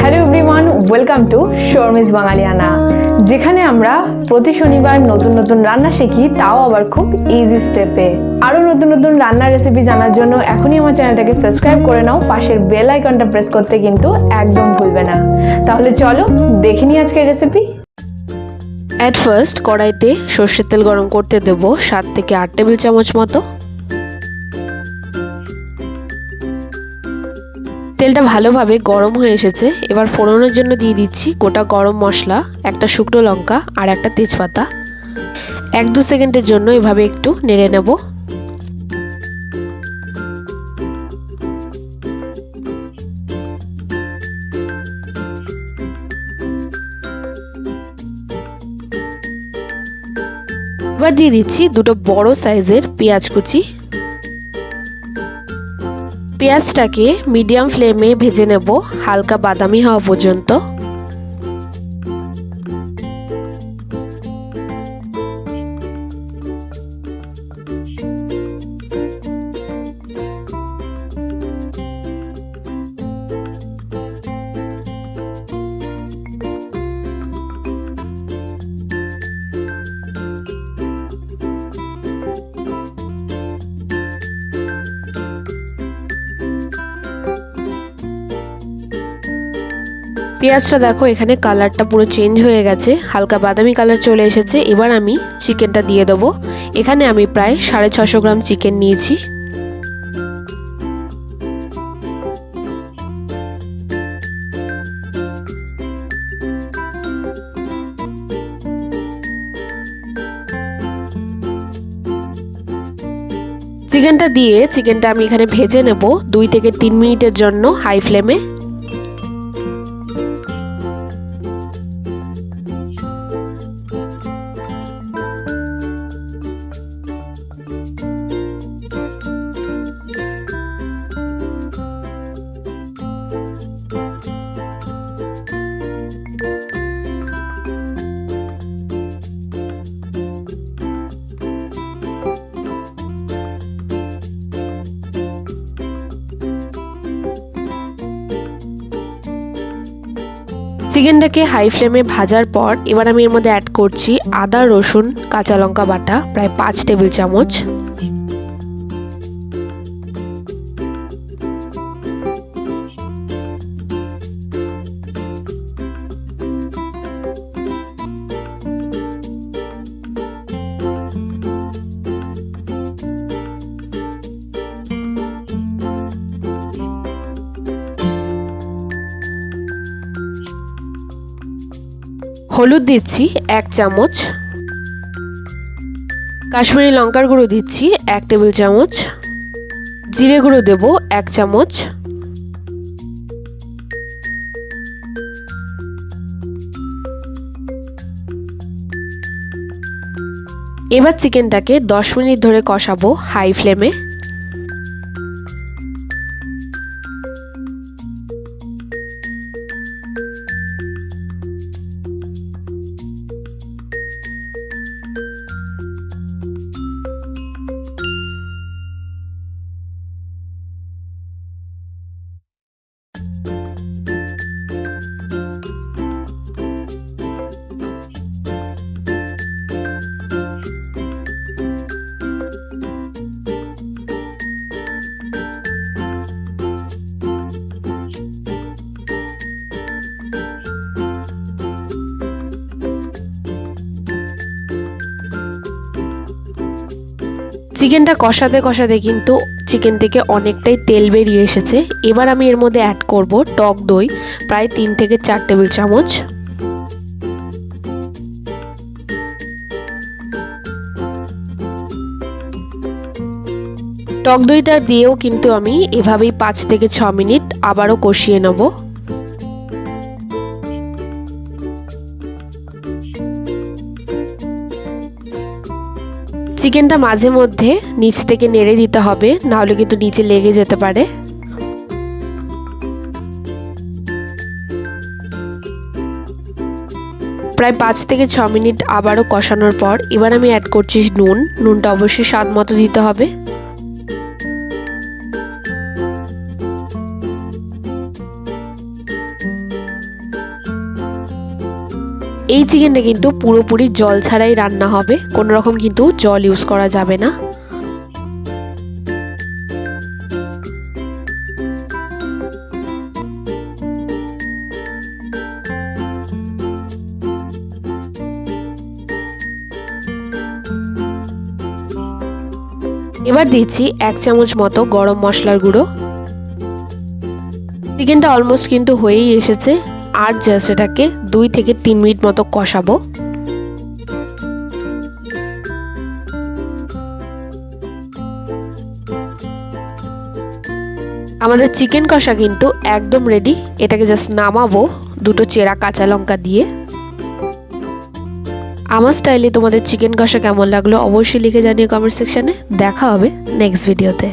Hello everyone welcome to Sharmi's Bangaliana যেখানে আমরা প্রতি শনিবার নতুন নতুন রান্না শিখি, তাও আবার খুব ইজি স্টেপে আরও নতুন নতুন রান্নার রেসিপি জানার জন্য এখনই আমার চ্যানেলটাকে সাবস্ক্রাইব করে নাও, পাশের বেল আইকনটা প্রেস করতে কিন্তু একদম ভুলবে না। তাহলে চলো দেখে নিই আজকের রেসিপি অ্যাট ফার্স্ট কড়াইতে সর্ষের তেল গরম করতে দেব সাত থেকে আট টেবিল চামচ মতো। তেলটা ভালোভাবে গরম হয়ে এসেছে। এবার ফোড়নের জন্য দিয়ে দিচ্ছি গোটা গরম মশলা, একটা শুকনো লঙ্কা আর একটা তেজপাতা। এক দু সেকেন্ডের জন্য এভাবে একটু নেড়ে নেব। এবার দিয়ে দিচ্ছি দুটো বড় সাইজের পেঁয়াজ কুচি। পেঁয়াজটাকে মিডিয়াম ফ্লেমে ভেজে নেব হালকা বাদামি হওয়া পর্যন্ত। পেঁয়াজটা দেখো, এখানে কালারটা পুরো চেঞ্জ হয়ে গেছে। হালকা বাদামি কালার চলে এসেছে। এবার আমি চিকেনটা দিয়ে দেবো। এখানে আমি প্রায় সাড়ে ছশো গ্রাম চিকেন নিয়েছি। চিকেনটা দিয়ে চিকেনটা আমি এখানে ভেজে নেব দুই থেকে তিন মিনিটের জন্য হাই ফ্লেমে। চিকেনটাকে হাই ফ্লেমে ভাজার পর এবার আমি এর মধ্যে অ্যাড করছি আদা, রসুন, কাঁচা লঙ্কা বাটা, প্রায় পাঁচ টেবিল চামচ। হলুদ দিচ্ছি এক চামচ। কাশ্মীরি লঙ্কার গুঁড়ো দিচ্ছি এক টেবিল চামচ। জিরে গুঁড়ো দেব এক চামচ। এবার চিকেনটাকে দশ মিনিট ধরে কষাবো হাই ফ্লেমে। চিকেনটা কষাতে কষাতে কিন্তু চিকেন থেকে অনেকটাই তেল বেরিয়ে এসেছে। এবার আমি এর মধ্যে অ্যাড করব টক দই, প্রায় তিন থেকে চার টেবিল চামচ। টক দইটা দিয়েও কিন্তু আমি এভাবেই পাঁচ থেকে ছ মিনিট আবারও কষিয়ে নেব। চিকেনটা মাঝে মধ্যে নিচ থেকে নেড়ে দিতে হবে, নাহলে কিন্তু নিচে লেগে যেতে পারে। প্রায় পাঁচ থেকে ছ মিনিট আবারও কষানোর পর এবার আমি অ্যাড করছি নুন। নুনটা অবশ্যই স্বাদ মতো দিতে হবে। এই চিকেনটা কিন্তু পুরোপুরি জল ছাড়াই রান্না হবে। কোনো রকম কিন্তু জল ইউজ করা যাবে না। এবার দিচ্ছি এক চামচ মতো গরম মশলার গুঁড়ো। চিকেনটা অলমোস্ট কিন্তু হয়েই এসেছে। আর জাস্ট এটাকে দুই থেকে তিন মিনিট মতো কষাবো। আমাদের চিকেন কষা কিন্তু একদম রেডি এটাকে জাস্ট নামাবো দুটো চেরা কাঁচা লঙ্কা দিয়ে। আমার স্টাইলে তোমাদের চিকেন কষা কেমন লাগল অবশ্যই লিখে জানিয়ে কমেন্ট সেকশনে দেখা হবে নেক্সট ভিডিওতে